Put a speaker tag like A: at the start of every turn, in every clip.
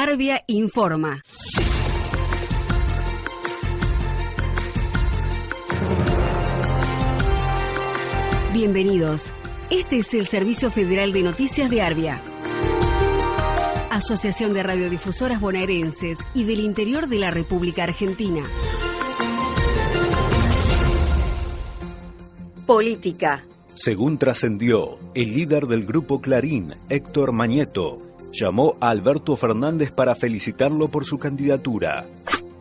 A: Arbia informa. Bienvenidos. Este es el Servicio Federal de Noticias de Arbia. Asociación de Radiodifusoras Bonaerenses y del Interior de la República Argentina. Política.
B: Según trascendió, el líder del grupo Clarín, Héctor Mañeto, llamó a Alberto Fernández para felicitarlo por su candidatura.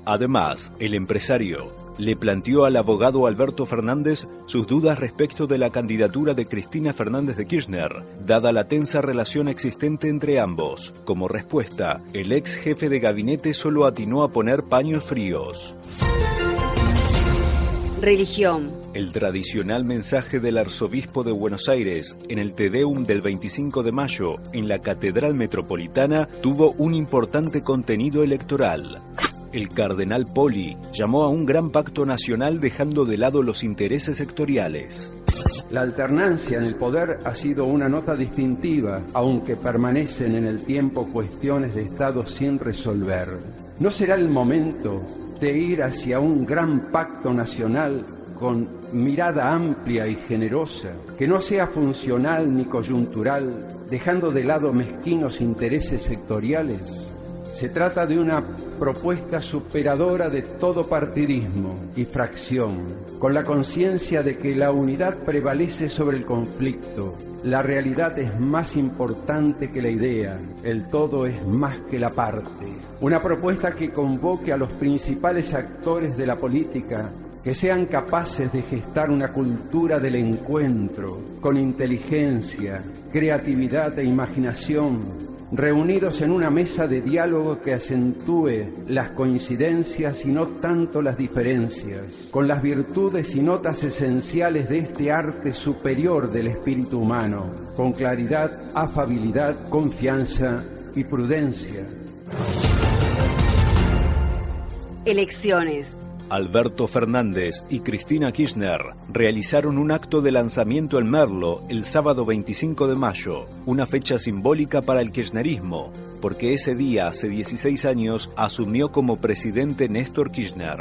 B: Además, el empresario le planteó al abogado Alberto Fernández sus dudas respecto de la candidatura de Cristina Fernández de Kirchner, dada la tensa relación existente entre ambos. Como respuesta, el ex jefe de gabinete solo atinó a poner paños fríos.
A: Religión.
B: El tradicional mensaje del arzobispo de Buenos Aires en el Tedeum del 25 de mayo en la Catedral Metropolitana tuvo un importante contenido electoral. El cardenal Poli llamó a un gran pacto nacional dejando de lado los intereses sectoriales.
C: La alternancia en el poder ha sido una nota distintiva, aunque permanecen en el tiempo cuestiones de Estado sin resolver. ¿No será el momento de ir hacia un gran pacto nacional con mirada amplia y generosa, que no sea funcional ni coyuntural, dejando de lado mezquinos intereses sectoriales? Se trata de una propuesta superadora de todo partidismo y fracción, con la conciencia de que la unidad prevalece sobre el conflicto, la realidad es más importante que la idea, el todo es más que la parte. Una propuesta que convoque a los principales actores de la política que sean capaces de gestar una cultura del encuentro con inteligencia, creatividad e imaginación reunidos en una mesa de diálogo que acentúe las coincidencias y no tanto las diferencias, con las virtudes y notas esenciales de este arte superior del espíritu humano, con claridad, afabilidad, confianza y prudencia.
A: Elecciones.
B: Alberto Fernández y Cristina Kirchner realizaron un acto de lanzamiento en Merlo el sábado 25 de mayo, una fecha simbólica para el kirchnerismo, porque ese día, hace 16 años, asumió como presidente Néstor Kirchner.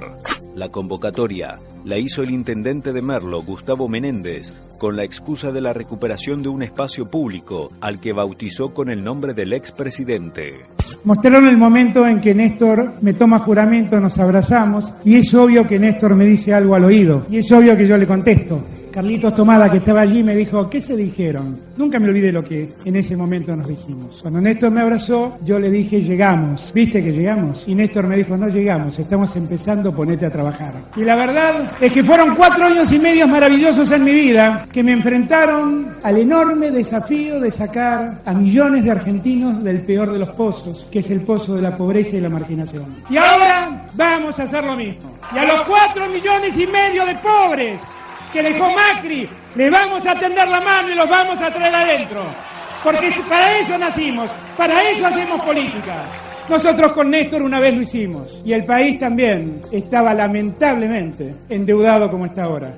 B: La convocatoria la hizo el intendente de Merlo, Gustavo Menéndez, con la excusa de la recuperación de un espacio público al que bautizó con el nombre del expresidente.
D: Mostraron el momento en que Néstor me toma juramento, nos abrazamos y es obvio que Néstor me dice algo al oído y es obvio que yo le contesto. Carlitos Tomada, que estaba allí, me dijo, ¿qué se dijeron? Nunca me olvidé lo que en ese momento nos dijimos. Cuando Néstor me abrazó, yo le dije, llegamos. ¿Viste que llegamos? Y Néstor me dijo, no llegamos, estamos empezando, ponete a trabajar. Y la verdad es que fueron cuatro años y medio maravillosos en mi vida que me enfrentaron al enorme desafío de sacar a millones de argentinos del peor de los pozos, que es el pozo de la pobreza y la marginación. Y ahora vamos a hacer lo mismo. Y a los cuatro millones y medio de pobres que dejó Macri, le vamos a tender la mano y los vamos a traer adentro. Porque para eso nacimos, para eso hacemos política. Nosotros con Néstor una vez lo hicimos y el país también estaba lamentablemente endeudado como está ahora.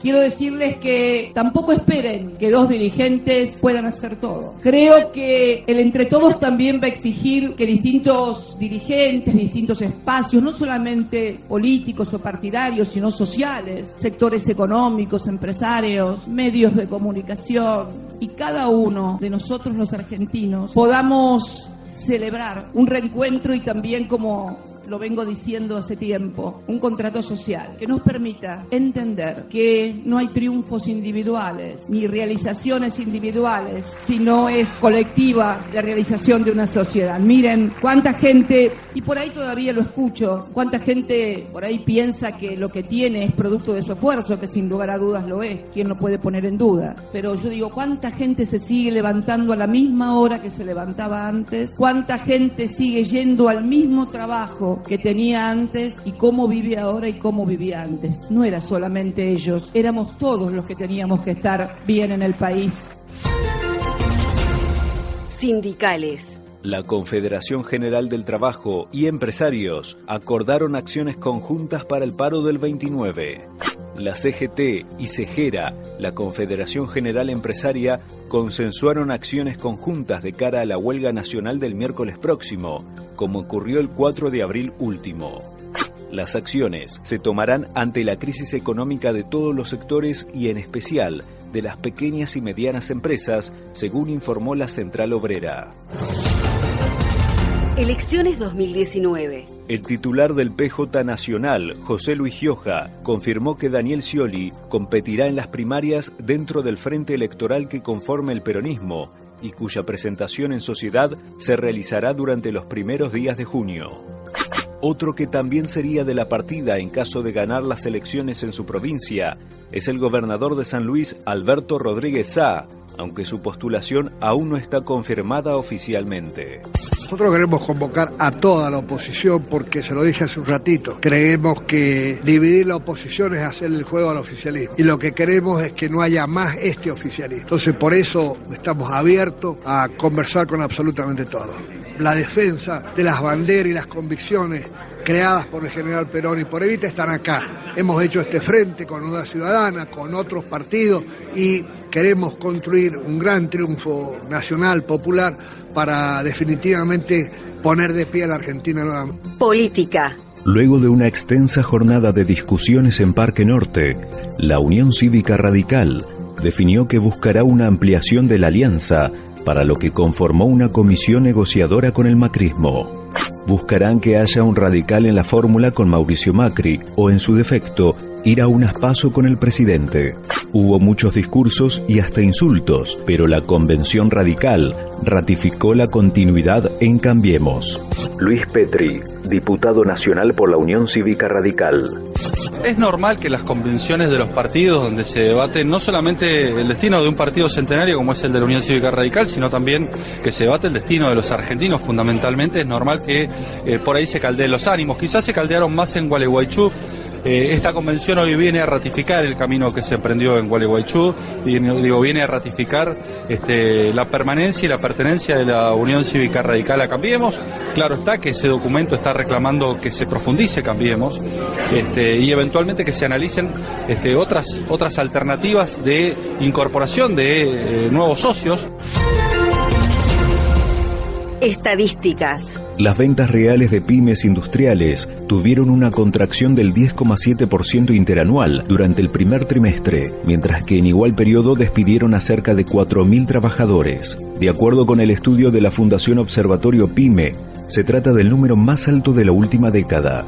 E: Quiero decirles que tampoco esperen que dos dirigentes puedan hacer todo. Creo que el entre todos también va a exigir que distintos dirigentes, distintos espacios, no solamente políticos o partidarios, sino sociales, sectores económicos, empresarios, medios de comunicación y cada uno de nosotros los argentinos podamos celebrar un reencuentro y también como lo vengo diciendo hace tiempo, un contrato social que nos permita entender que no hay triunfos individuales ni realizaciones individuales, sino es colectiva la realización de una sociedad. Miren cuánta gente, y por ahí todavía lo escucho, cuánta gente por ahí piensa que lo que tiene es producto de su esfuerzo, que sin lugar a dudas lo es, ¿quién lo puede poner en duda? Pero yo digo, ¿cuánta gente se sigue levantando a la misma hora que se levantaba antes? ¿Cuánta gente sigue yendo al mismo trabajo? Que tenía antes y cómo vive ahora y cómo vivía antes. No era solamente ellos, éramos todos los que teníamos que estar bien en el país.
A: Sindicales.
B: La Confederación General del Trabajo y empresarios acordaron acciones conjuntas para el paro del 29. La CGT y CEGERA, la Confederación General Empresaria, consensuaron acciones conjuntas de cara a la huelga nacional del miércoles próximo, como ocurrió el 4 de abril último. Las acciones se tomarán ante la crisis económica de todos los sectores y en especial de las pequeñas y medianas empresas, según informó la Central Obrera.
A: Elecciones 2019.
B: El titular del PJ Nacional, José Luis Gioja, confirmó que Daniel Scioli competirá en las primarias dentro del frente electoral que conforme el peronismo y cuya presentación en sociedad se realizará durante los primeros días de junio. Otro que también sería de la partida en caso de ganar las elecciones en su provincia es el gobernador de San Luis, Alberto Rodríguez Sá, aunque su postulación aún no está confirmada oficialmente.
F: Nosotros queremos convocar a toda la oposición porque se lo dije hace un ratito. Creemos que dividir la oposición es hacer el juego al oficialismo. Y lo que queremos es que no haya más este oficialismo. Entonces por eso estamos abiertos a conversar con absolutamente todos. La defensa de las banderas y las convicciones creadas por el general Perón y por Evita están acá. Hemos hecho este frente con una ciudadana, con otros partidos y queremos construir un gran triunfo nacional, popular, para definitivamente poner de pie a la Argentina nuevamente.
A: Política.
B: Luego de una extensa jornada de discusiones en Parque Norte, la Unión Cívica Radical definió que buscará una ampliación de la alianza para lo que conformó una comisión negociadora con el macrismo buscarán que haya un radical en la fórmula con Mauricio Macri o, en su defecto, ir a un aspaso con el presidente. Hubo muchos discursos y hasta insultos, pero la convención radical ratificó la continuidad en Cambiemos. Luis Petri, diputado nacional por la Unión Cívica Radical.
G: Es normal que las convenciones de los partidos, donde se debate no solamente el destino de un partido centenario como es el de la Unión Cívica Radical, sino también que se debate el destino de los argentinos fundamentalmente, es normal que eh, por ahí se caldeen los ánimos. Quizás se caldearon más en Gualeguaychú eh, esta convención hoy viene a ratificar el camino que se emprendió en Gualeguaychú, y digo, viene a ratificar este, la permanencia y la pertenencia de la Unión Cívica Radical a Cambiemos. Claro está que ese documento está reclamando que se profundice Cambiemos este, y eventualmente que se analicen este, otras, otras alternativas de incorporación de eh, nuevos socios.
A: Estadísticas.
B: Las ventas reales de pymes industriales tuvieron una contracción del 10,7% interanual durante el primer trimestre, mientras que en igual periodo despidieron a cerca de 4.000 trabajadores. De acuerdo con el estudio de la Fundación Observatorio PYME, se trata del número más alto de la última década.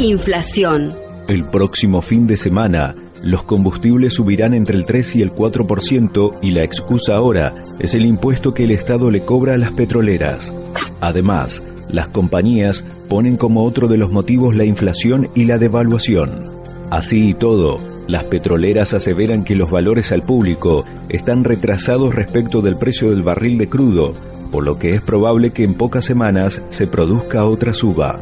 A: Inflación.
B: El próximo fin de semana, los combustibles subirán entre el 3 y el 4% y la excusa ahora es el impuesto que el Estado le cobra a las petroleras. Además, las compañías ponen como otro de los motivos la inflación y la devaluación. Así y todo, las petroleras aseveran que los valores al público están retrasados respecto del precio del barril de crudo, por lo que es probable que en pocas semanas se produzca otra suba.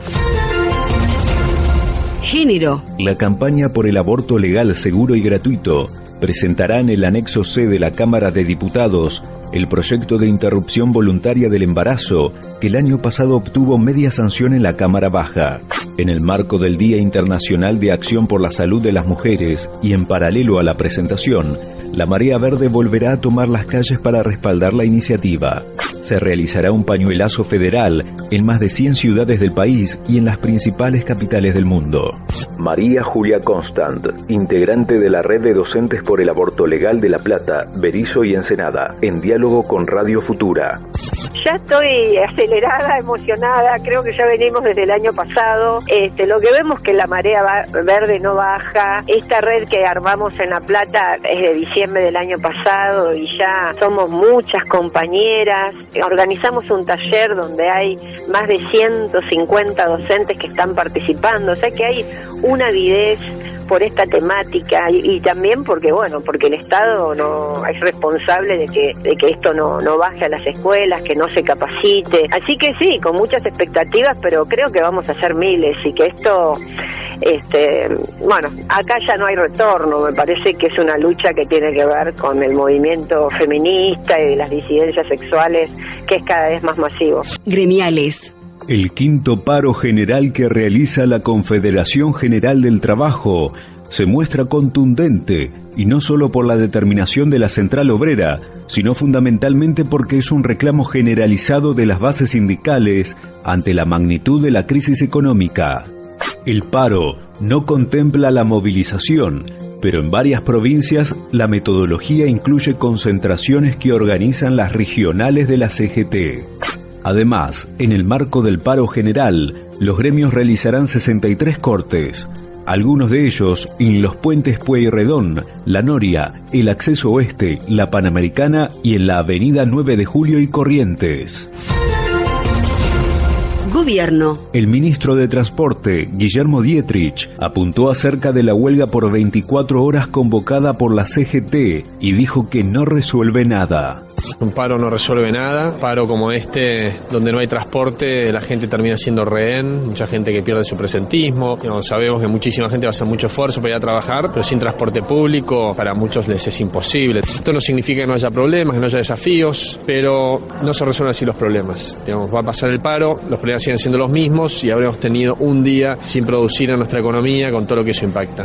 B: La campaña por el aborto legal, seguro y gratuito presentará en el anexo C de la Cámara de Diputados el proyecto de interrupción voluntaria del embarazo que el año pasado obtuvo media sanción en la Cámara Baja. En el marco del Día Internacional de Acción por la Salud de las Mujeres y en paralelo a la presentación, la Marea Verde volverá a tomar las calles para respaldar la iniciativa se realizará un pañuelazo federal en más de 100 ciudades del país y en las principales capitales del mundo. María Julia Constant, integrante de la Red de Docentes por el Aborto Legal de La Plata, Berizo y Ensenada, en diálogo con Radio Futura.
H: Ya estoy acelerada, emocionada, creo que ya venimos desde el año pasado. Este, lo que vemos que la marea verde no baja. Esta red que armamos en La Plata es de diciembre del año pasado y ya somos muchas compañeras. Organizamos un taller donde hay más de 150 docentes que están participando, o sea que hay una avidez por esta temática y, también porque bueno porque el Estado no es responsable de que de que esto no, no baje a las escuelas que no se capacite. Así que sí con muchas expectativas pero creo que vamos a hacer miles y que esto este bueno acá ya no hay retorno. Me parece que es una lucha que tiene que ver con el movimiento feminista y las disidencias sexuales que es cada vez más masivo.
A: Gremiales
B: El quinto paro general que realiza la Confederación General del Trabajo se muestra contundente y no solo por la determinación de la central obrera, sino fundamentalmente porque es un reclamo generalizado de las bases sindicales ante la magnitud de la crisis económica. El paro no contempla la movilización, pero en varias provincias la metodología incluye concentraciones que organizan las regionales de la CGT. Además, en el marco del paro general, los gremios realizarán 63 cortes, algunos de ellos en los puentes Pueyrredón, La Noria, el Acceso Oeste, la Panamericana y en la Avenida 9 de Julio y Corrientes.
A: Gobierno.
B: El ministro de Transporte, Guillermo Dietrich, apuntó acerca de la huelga por 24 horas convocada por la CGT y dijo que no resuelve nada.
I: Un paro no resuelve nada, paro como este, donde no hay transporte, la gente termina siendo rehén, mucha gente que pierde su presentismo. sabemos que muchísima gente va a hacer mucho esfuerzo para ir a trabajar, pero sin transporte público para muchos les es imposible. Esto no significa que no haya problemas, que no haya desafíos, pero no se resuelven así los problemas. va a pasar el paro, los problemas siguen siendo los mismos y habremos tenido un día sin producir en nuestra economía con todo lo que eso impacta.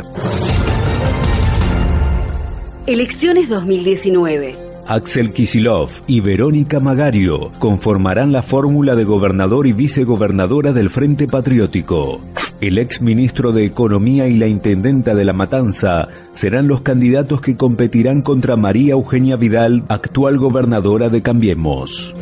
A: Elecciones 2019.
B: Axel Kisilov y Verónica Magario conformarán la fórmula de gobernador y vicegobernadora del Frente Patriótico. El ex ministro de Economía y la intendenta de La Matanza serán los candidatos que competirán contra María Eugenia Vidal, actual gobernadora de Cambiemos.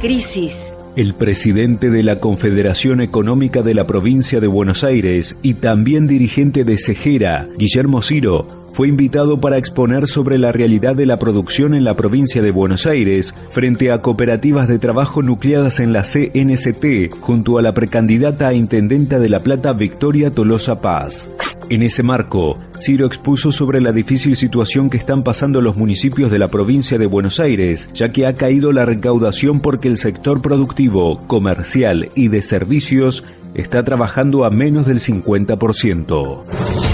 A: Crisis.
B: El presidente de la Confederación Económica de la provincia de Buenos Aires y también dirigente de Cejera, Guillermo Ciro, fue invitado para exponer sobre la realidad de la producción en la provincia de Buenos Aires frente a cooperativas de trabajo nucleadas en la CNCT junto a la precandidata a intendenta de La Plata Victoria Tolosa Paz. En ese marco, Ciro expuso sobre la difícil situación que están pasando los municipios de la provincia de Buenos Aires, ya que ha caído la recaudación porque el sector productivo, comercial y de servicios está trabajando a menos del 50%.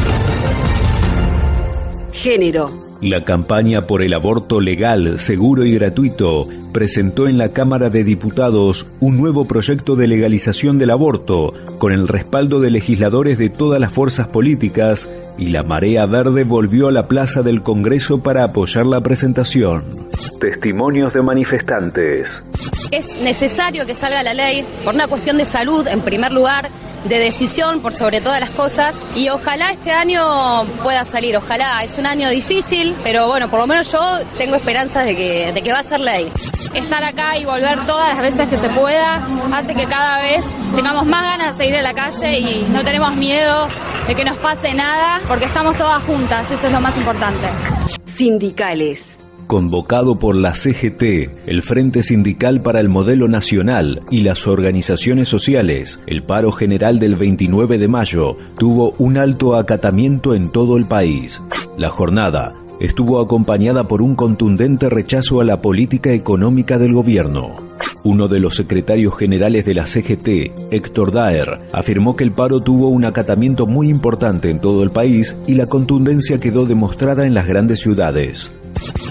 A: Género.
B: La campaña por el aborto legal, seguro y gratuito presentó en la Cámara de Diputados un nuevo proyecto de legalización del aborto, con el respaldo de legisladores de todas las fuerzas políticas, y la Marea Verde volvió a la Plaza del Congreso para apoyar la presentación. Testimonios de manifestantes.
J: Es necesario que salga la ley por una cuestión de salud, en primer lugar, de decisión por sobre todas las cosas y ojalá este año pueda salir, ojalá, es un año difícil, pero bueno, por lo menos yo tengo esperanzas de que, de que va a ser ley. Estar acá y volver todas las veces que se pueda hace que cada vez tengamos más ganas de ir a la calle y no tenemos miedo de que nos pase nada porque estamos todas juntas, eso es lo más importante.
A: Sindicales
B: convocado por la CGT, el Frente Sindical para el Modelo Nacional y las organizaciones sociales, el paro general del 29 de mayo tuvo un alto acatamiento en todo el país. La jornada estuvo acompañada por un contundente rechazo a la política económica del gobierno. Uno de los secretarios generales de la CGT, Héctor Daer, afirmó que el paro tuvo un acatamiento muy importante en todo el país y la contundencia quedó demostrada en las grandes ciudades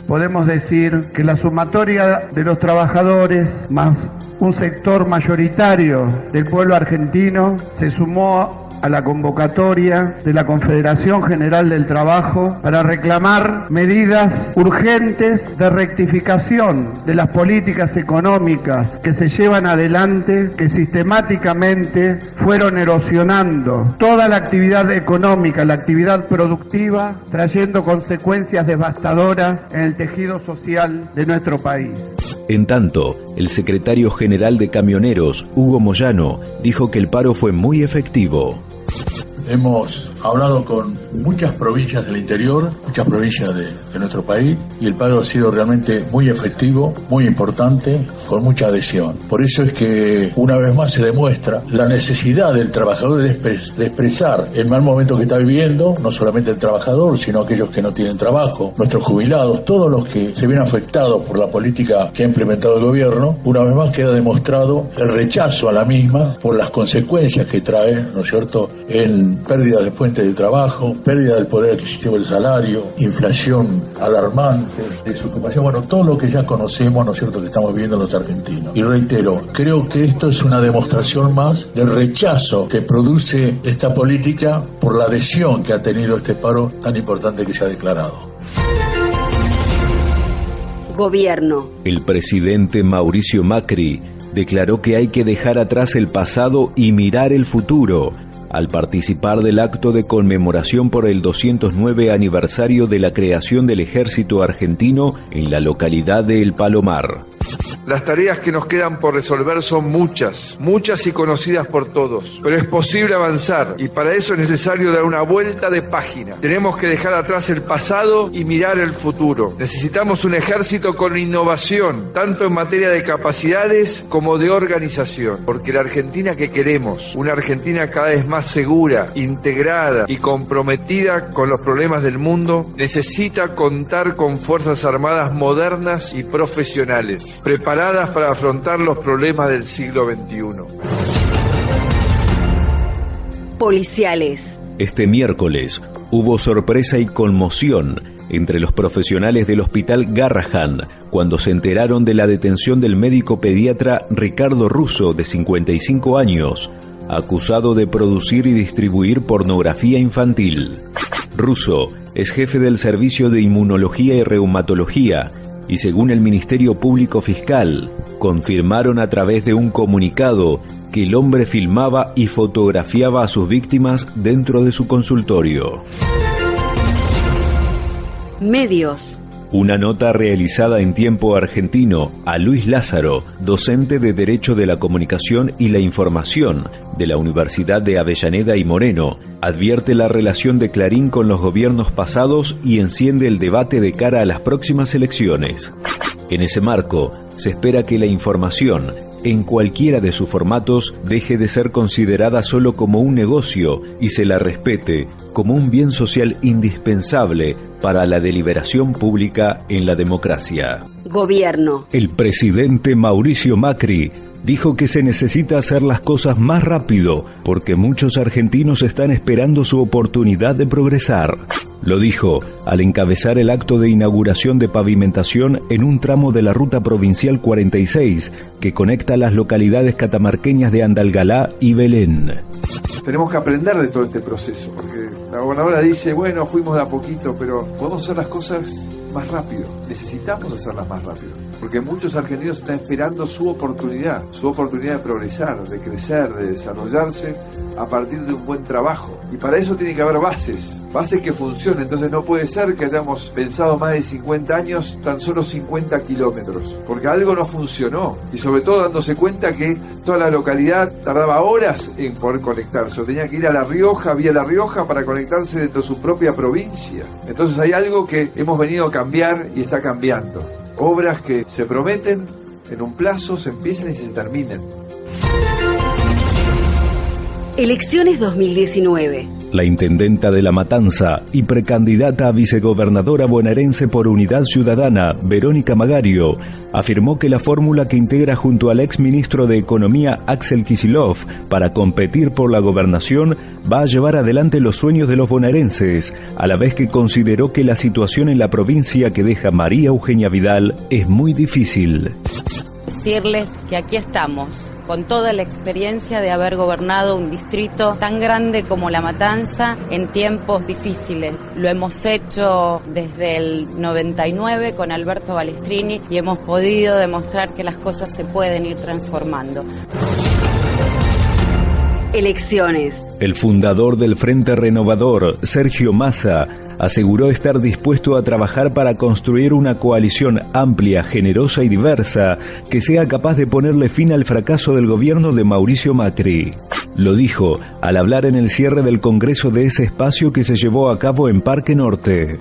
K: podemos decir que la sumatoria de los trabajadores más un sector mayoritario del pueblo argentino se sumó a la convocatoria de la Confederación General del Trabajo para reclamar medidas urgentes de rectificación de las políticas económicas que se llevan adelante, que sistemáticamente fueron erosionando toda la actividad económica, la actividad productiva, trayendo consecuencias devastadoras en el tejido social de nuestro país.
B: En tanto, el secretario general de Camioneros, Hugo Moyano, dijo que el paro fue muy efectivo.
L: Hemos hablado con muchas provincias del interior, muchas provincias de, nuestro país, y el paro ha sido realmente muy efectivo, muy importante, con mucha adhesión. Por eso es que una vez más se demuestra la necesidad del trabajador de, expresar el mal momento que está viviendo, no solamente el trabajador, sino aquellos que no tienen trabajo, nuestros jubilados, todos los que se ven afectados por la política que ha implementado el gobierno, una vez más queda demostrado el rechazo a la misma por las consecuencias que trae, ¿no es cierto?, en pérdidas después realmente del trabajo, pérdida del poder adquisitivo del salario, inflación alarmante, desocupación, bueno, todo lo que ya conocemos, ¿no es cierto?, que estamos viviendo los argentinos. Y reitero, creo que esto es una demostración más del rechazo que produce esta política por la adhesión que ha tenido este paro tan importante que se ha declarado.
A: Gobierno.
B: El presidente Mauricio Macri declaró que hay que dejar atrás el pasado y mirar el futuro al participar del acto de conmemoración por el 209 aniversario de la creación del ejército argentino en la localidad de El Palomar.
M: Las tareas que nos quedan por resolver son muchas, muchas y conocidas por todos, pero es posible avanzar y para eso es necesario dar una vuelta de página. Tenemos que dejar atrás el pasado y mirar el futuro. Necesitamos un ejército con innovación, tanto en materia de capacidades como de organización, porque la Argentina que queremos, una Argentina cada vez más segura, integrada y comprometida con los problemas del mundo, necesita contar con Fuerzas Armadas modernas y profesionales, para afrontar los problemas del siglo XXI.
A: Policiales.
B: Este miércoles hubo sorpresa y conmoción entre los profesionales del hospital Garrahan cuando se enteraron de la detención del médico pediatra Ricardo Russo, de 55 años, acusado de producir y distribuir pornografía infantil. Russo es jefe del Servicio de Inmunología y Reumatología y según el Ministerio Público Fiscal, confirmaron a través de un comunicado que el hombre filmaba y fotografiaba a sus víctimas dentro de su consultorio.
A: Medios.
B: Una nota realizada en tiempo argentino a Luis Lázaro, docente de Derecho de la Comunicación y la Información de la Universidad de Avellaneda y Moreno, advierte la relación de Clarín con los gobiernos pasados y enciende el debate de cara a las próximas elecciones. En ese marco, se espera que la información, en cualquiera de sus formatos, deje de ser considerada solo como un negocio y se la respete como un bien social indispensable para la deliberación pública en la democracia.
A: Gobierno.
B: El presidente Mauricio Macri dijo que se necesita hacer las cosas más rápido porque muchos argentinos están esperando su oportunidad de progresar. Lo dijo al encabezar el acto de inauguración de pavimentación en un tramo de la Ruta Provincial 46 que conecta las localidades catamarqueñas de Andalgalá y Belén.
M: Tenemos que aprender de todo este proceso, porque la gobernadora dice, bueno, fuimos de a poquito, pero podemos hacer las cosas más rápido. Necesitamos hacerlas más rápido. Porque muchos argentinos están esperando su oportunidad, su oportunidad de progresar, de crecer, de desarrollarse a partir de un buen trabajo. Y para eso tiene que haber bases, bases que funcionen. Entonces no puede ser que hayamos pensado más de 50 años tan solo 50 kilómetros, porque algo no funcionó. Y sobre todo dándose cuenta que toda la localidad tardaba horas en poder conectarse. O tenía que ir a La Rioja, vía La Rioja, para conectarse dentro de su propia provincia. Entonces hay algo que hemos venido a cambiar y está cambiando. Obras que se prometen en un plazo, se empiezan y se terminan.
A: Elecciones 2019.
B: La intendenta de La Matanza y precandidata a vicegobernadora bonaerense por Unidad Ciudadana, Verónica Magario, afirmó que la fórmula que integra junto al ex ministro de Economía Axel Kisilov para competir por la gobernación va a llevar adelante los sueños de los bonaerenses, a la vez que consideró que la situación en la provincia que deja María Eugenia Vidal es muy difícil.
N: Decirles que aquí estamos con toda la experiencia de haber gobernado un distrito tan grande como La Matanza en tiempos difíciles. Lo hemos hecho desde el 99 con Alberto Balestrini y hemos podido demostrar que las cosas se pueden ir transformando.
A: Elecciones.
B: El fundador del Frente Renovador, Sergio Massa, aseguró estar dispuesto a trabajar para construir una coalición amplia, generosa y diversa que sea capaz de ponerle fin al fracaso del gobierno de Mauricio Macri. Lo dijo al hablar en el cierre del Congreso de ese espacio que se llevó a cabo en Parque Norte.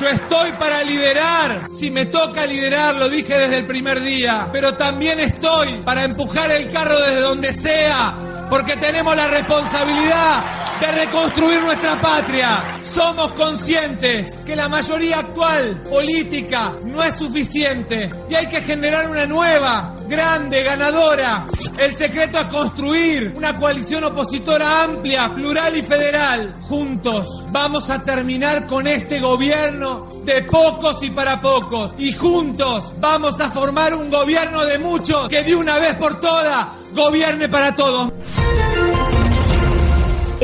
O: Yo estoy para liderar, si me toca liderar, lo dije desde el primer día, pero también estoy para empujar el carro desde donde sea, porque tenemos la responsabilidad de reconstruir nuestra patria. Somos conscientes que la mayoría actual política no es suficiente y hay que generar una nueva, grande, ganadora. El secreto es construir una coalición opositora amplia, plural y federal. Juntos vamos a terminar con este gobierno de pocos y para pocos. Y juntos vamos a formar un gobierno de muchos que de una vez por todas gobierne para todos.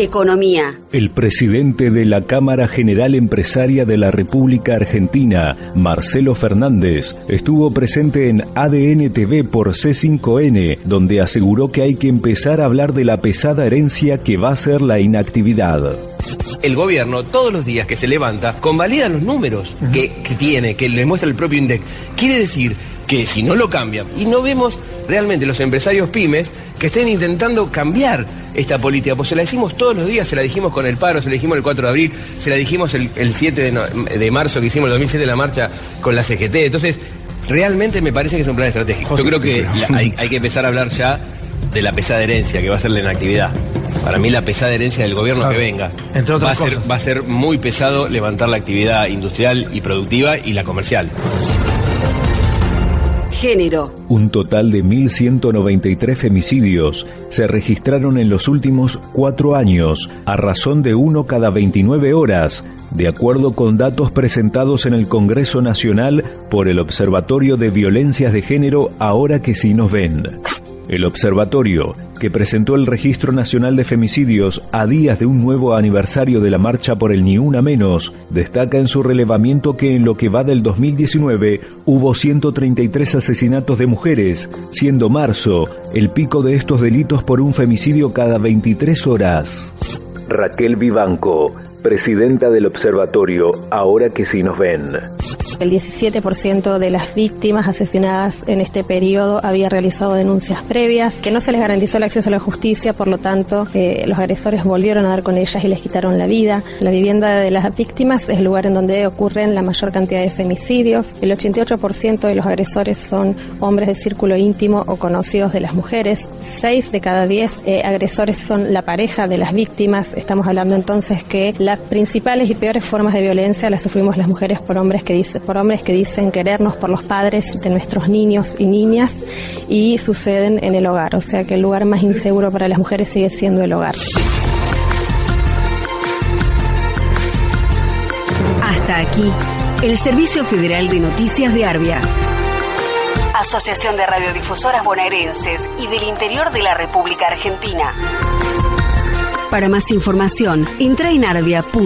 A: Economía.
B: El presidente de la Cámara General Empresaria de la República Argentina, Marcelo Fernández, estuvo presente en ADN TV por C5N, donde aseguró que hay que empezar a hablar de la pesada herencia que va a ser la inactividad
P: el gobierno todos los días que se levanta convalida los números que, que, tiene, que le muestra el propio INDEC. Quiere decir que si no lo cambian, y no vemos realmente los empresarios pymes que estén intentando cambiar esta política, pues se la decimos todos los días, se la dijimos con el paro, se la dijimos el 4 de abril, se la dijimos el, 7 de, marzo que hicimos el 2007 la marcha con la CGT, entonces realmente me parece que es un plan estratégico. Yo creo que hay, hay que empezar a hablar ya de la pesada herencia que va a ser la inactividad. Para mí la pesada herencia del gobierno que venga va a, ser, va a ser muy pesado levantar la actividad industrial y productiva y la comercial.
A: Género.
B: Un total de 1.193 femicidios se registraron en los últimos cuatro años, a razón de uno cada 29 horas, de acuerdo con datos presentados en el Congreso Nacional por el Observatorio de Violencias de Género Ahora que sí nos ven. El observatorio, que presentó el Registro Nacional de Femicidios a días de un nuevo aniversario de la marcha por el Ni Una Menos, destaca en su relevamiento que en lo que va del 2019 hubo 133 asesinatos de mujeres, siendo marzo el pico de estos delitos por un femicidio cada 23 horas. Raquel Vivanco, presidenta del observatorio, ahora que sí nos ven.
Q: El 17% de las víctimas asesinadas en este periodo había realizado denuncias previas, que no se les garantizó el acceso a la justicia, por lo tanto, eh, los agresores volvieron a dar con ellas y les quitaron la vida. La vivienda de las víctimas es el lugar en donde ocurren la mayor cantidad de femicidios. El 88% de los agresores son hombres de círculo íntimo o conocidos de las mujeres. 6 de cada 10 eh, agresores son la pareja de las víctimas. Estamos hablando entonces que las principales y peores formas de violencia las sufrimos las mujeres por hombres que dicen por hombres que dicen querernos por los padres de nuestros niños y niñas y suceden en el hogar. O sea que el lugar más inseguro para las mujeres sigue siendo el hogar.
A: Hasta aquí, el Servicio Federal de Noticias de Arbia. Asociación de Radiodifusoras Bonaerenses y del Interior de la República Argentina. Para más información, entra en arbia.org.ar.